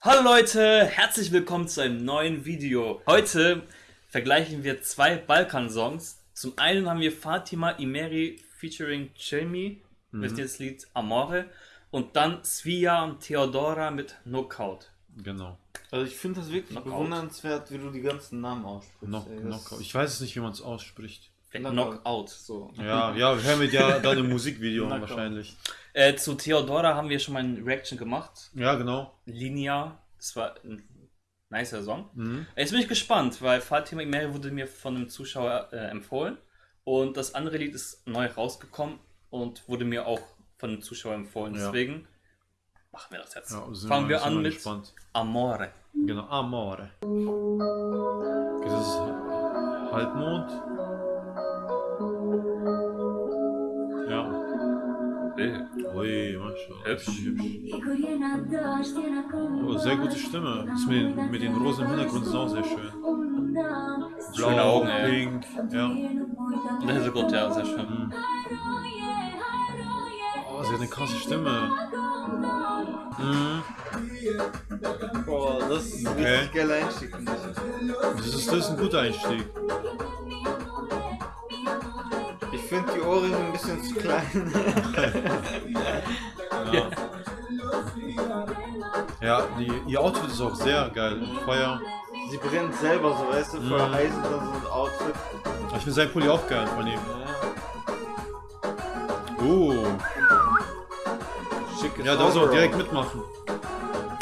Hallo Leute, herzlich willkommen zu einem neuen Video. Heute vergleichen wir zwei Balkan-Songs. Zum einen haben wir Fatima Imeri featuring Cemi mit dem Lied Amore und dann Svia und Theodora mit Knockout. Genau. Also ich finde das wirklich Knockout. bewundernswert, wie du die ganzen Namen aussprichst. Knock, ey. Knockout. Ich weiß es nicht, wie man es ausspricht. Knockout. So. Ja, ja, wir hören mit ja dann im Musikvideo wahrscheinlich. Äh, zu Theodora haben wir schon mal eine Reaction gemacht. Ja, genau. Linia, das war ein nicer Song. Mhm. Jetzt bin ich gespannt, weil Fatima Imeri wurde mir von einem Zuschauer äh, empfohlen und das andere Lied ist neu rausgekommen und wurde mir auch von einem Zuschauer empfohlen. Ja. Deswegen machen wir das jetzt. Ja, Fangen wir an mit gespannt. Amore. Genau, Amore. Das ist Halbmond. Ui, Mashallah. Hübsch. hübsch. Oh, sehr gute Stimme. Das mit den, mit den rosa im Hintergrund ist auch sehr schön. Schöne Augen, ey. pink. Ja. Und der Hintergrund, ja, sehr schön. Mhm. Oh, sie hat eine krasse Stimme. Mhm. Boah, das ist ein Okay. richtig geiler Einstieg, finde ich. Das ist, das ist ein guter Einstieg. Finde die Ohrringe ein bisschen zu klein. Ja. Ja, die, ihr Outfit ist auch sehr geil. Feuer. Sie brennt selber so, weißt du, voll Mhm. heiß und dann so ein Outfit. Ich finde sein Pulli auch geil von ihm. Ja. Oh. Schickes Ja, da Overall. direkt mitmachen.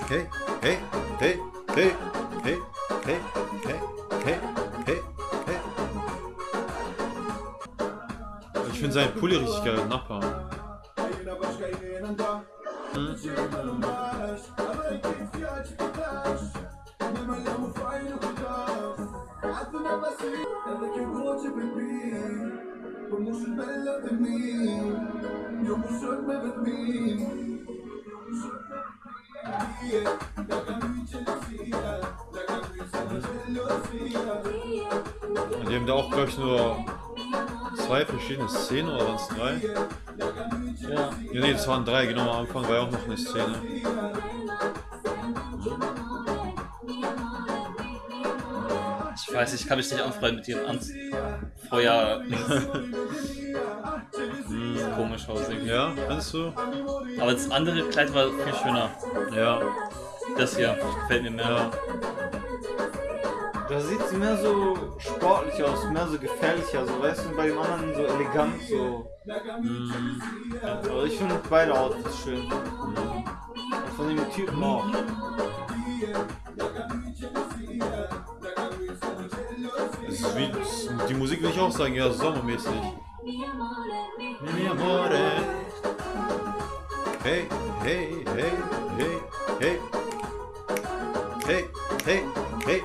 Hey, hey, hey, hey, hey, hey, hey, hey, hey, finde seinen Pulli richtig geil, Nachbar. Hm? Die haben da auch, glaube ich, nur zwei verschiedene Szenen oder waren es drei? Ja. Ja, nee, das waren drei, genau am Anfang war ja auch noch eine Szene. Ich weiß, ich kann mich nicht anfreunden mit ihrem An Feuer. Komisch aus irgendwie. Ja, findest du? Aber das andere Kleid war viel schöner. Ja, Das hier gefällt mir mehr. ja. Da sieht sie mehr so sportlich aus, mehr so gefährlich aus, so, weißt du, bei dem anderen so elegant, so. Mhm. Also ich finde beide Outfits schön. Und von dem Typen auch. Ist wie, die Musik will ich auch sagen, ja, sommermäßig. Mi amore. Hey, hey, hey, hey, hey. Hey, hey, hey.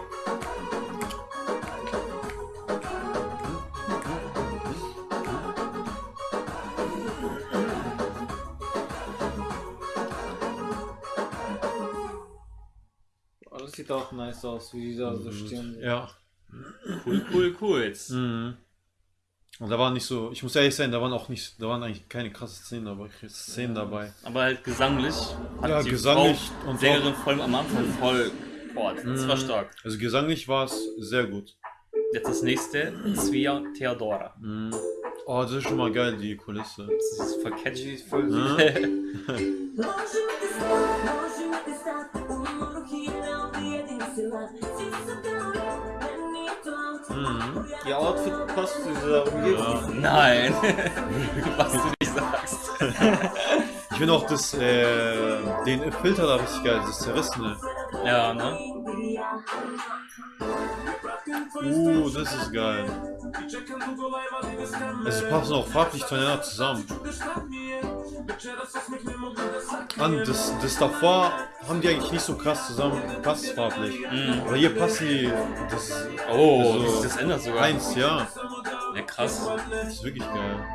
Das sieht auch nice aus, wie die da so stehen. Ja. Cool, cool, cool. Jetzt. Mhm. Und da waren nicht so, ich muss ehrlich sein, da waren auch nicht, da waren eigentlich keine krassen Szenen dabei. Szenen dabei. Aber halt gesanglich. Hat Ja, die gesanglich Frau, und Sängerin voll am Anfang voll. Boah, das war stark. Also gesanglich war es sehr gut. Jetzt das nächste. Svia Theodora. Mhm. Oh, das ist schon mal geil, die Kulisse. Das ist voll catchy. voll süß. Mhm. Ihr Outfit passt zu dieser Umgebung. Nein. Was du nicht sagst. Ich finde auch das, äh, den Filter da richtig geil, das Zerrissene. Ja, ne? Uh, das ist geil. Also es passen auch farblich zueinander zusammen. An, das, das davor haben die eigentlich nicht so krass zusammen passt farblich. Aber hier passen die, das Oh, Also, sich das ändert sogar. eins, ja. Ja, krass. Das ist wirklich geil.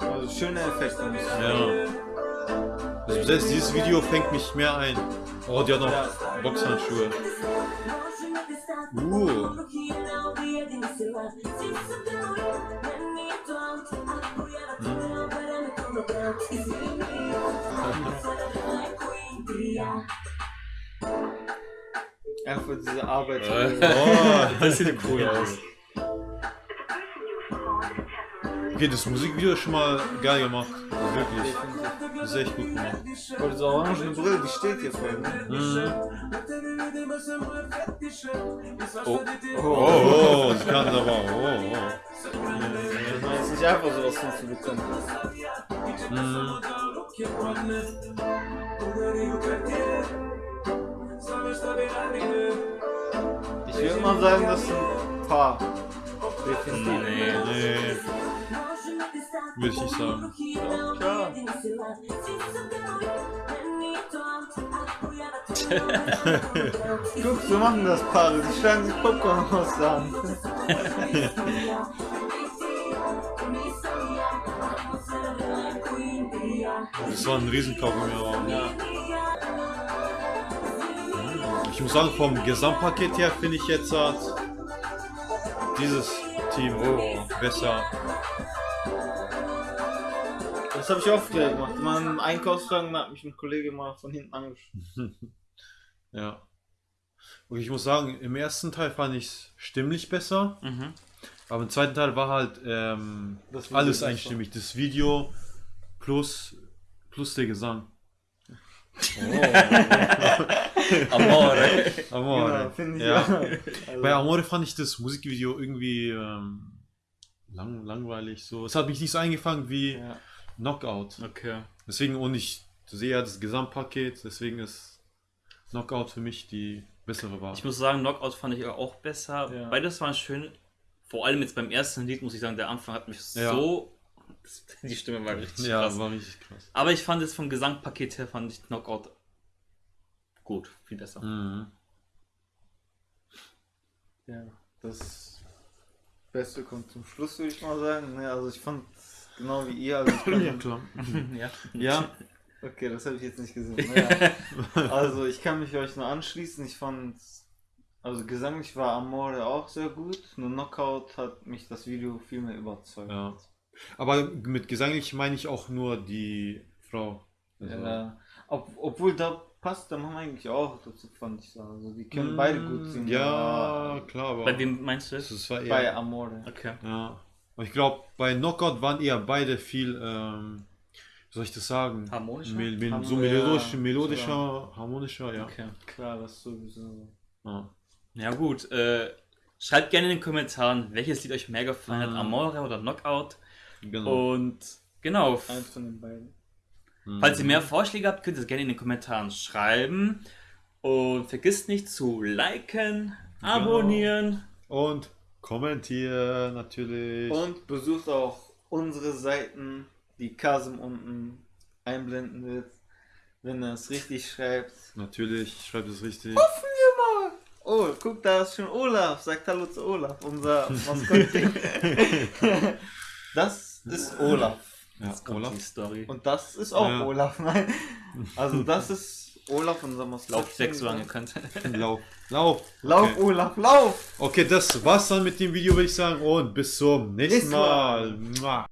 Also schöne Effekte. Ja. Also selbst dieses Video fängt mich mehr ein. Oh, die hat noch Boxhandschuhe. Uh. Einfach diese Arbeit. Oh, Das sieht cool aus. Okay, das Musikvideo ist schon mal geil gemacht. Wirklich. Das ist echt gut gemacht. Boah, diese orangene Brille, die steht hier voll. Ne? Mhm. Oh. Oh, oh, das kann aber. Oh, oh. Das ist nicht einfach sowas hinzubekommen. Mhm. Ich würde mal sagen, das sind ein paar. Definitiv. Nee. Nee, würde ich nicht sagen. klar. Guck, so machen das Paare. Die schlagen sich Popcorn aus der Hand. Das war ein Riesenkaugummi. Ja. Ich muss sagen, vom Gesamtpaket her finde ich jetzt halt dieses Team besser. Das habe ich oft gemacht. Im Einkaufswagen hat mich ein Kollege mal von hinten angesprochen. Ja. Und ich muss sagen, im ersten Teil fand ich es stimmlich besser, Mhm. aber im zweiten Teil war halt ähm, alles einstimmig. Das Video plus, plus der Gesang. Amore. Amore. Genau, finde ich ja. auch. Also, Bei Amore fand ich das Musikvideo irgendwie ähm, lang, langweilig. So. Es hat mich nicht so eingefangen wie ja. Knockout. Okay. Deswegen, und ich sehe ja das Gesamtpaket, deswegen ist Knockout für mich die bessere Wahl. Ich muss sagen, Knockout fand ich auch besser. Ja. Beides waren schön. Vor allem jetzt beim ersten Lied muss ich sagen, der Anfang hat mich Ja. so. Die Stimme war richtig ja, krass. war richtig krass. Aber ich fand es vom Gesangpaket her fand ich Knockout gut, viel besser. Mhm. ja, das Beste kommt zum Schluss, würde ich mal sagen. Ne, also ich fand genau wie ihr. Also ich kann, klar. ja. Ja, okay, das habe ich jetzt nicht gesehen. Naja. Also ich kann mich euch nur anschließen. Ich fand, also gesanglich war Amore auch sehr gut. Nur Knockout hat mich das Video viel mehr überzeugt. ja. Aber mit gesanglich meine ich auch nur die Frau. Also, Ja, ob, obwohl da passt der Mann eigentlich auch dazu, fand ich so. Also die können beide gut singen. Ja, aber klar, aber Bei wem meinst du das das? war eher, bei Amore. Okay. Ja. Und ich glaube, bei Knockout waren eher beide viel, ähm, wie soll ich das sagen? Harmonischer? Mel mel so Harmon- melodisch, ja, melodischer, harmonischer, ja. Okay. Klar, das sowieso. ja. Ja gut, äh, schreibt gerne in den Kommentaren, welches Lied euch mehr gefallen hat, Mhm. Amore oder Knockout. Genau. Und genau, Eins von den beiden. Mhm. falls ihr mehr Vorschläge habt, könnt ihr es gerne in den Kommentaren schreiben. Und vergisst nicht zu liken, abonnieren. Und kommentieren natürlich. Und besucht auch unsere Seiten, die Kasim unten einblenden wird, wenn er es richtig schreibt. Natürlich, schreibt es richtig. Oh, guck, da ist schon Olaf. Sagt Hallo zu Olaf, unser Maskottchen. das ist Olaf. Ja, Kommt Olaf. die Story. Und das ist auch Ja. Olaf. Nein. Also das ist Olaf, unser Maskottchen. Lauf weg, solange ihr könnt. Lauf. Lauf. Lauf, Okay. Olaf, lauf! okay, das war's dann mit dem Video, würde ich sagen. Und bis zum nächsten Mal. Mal.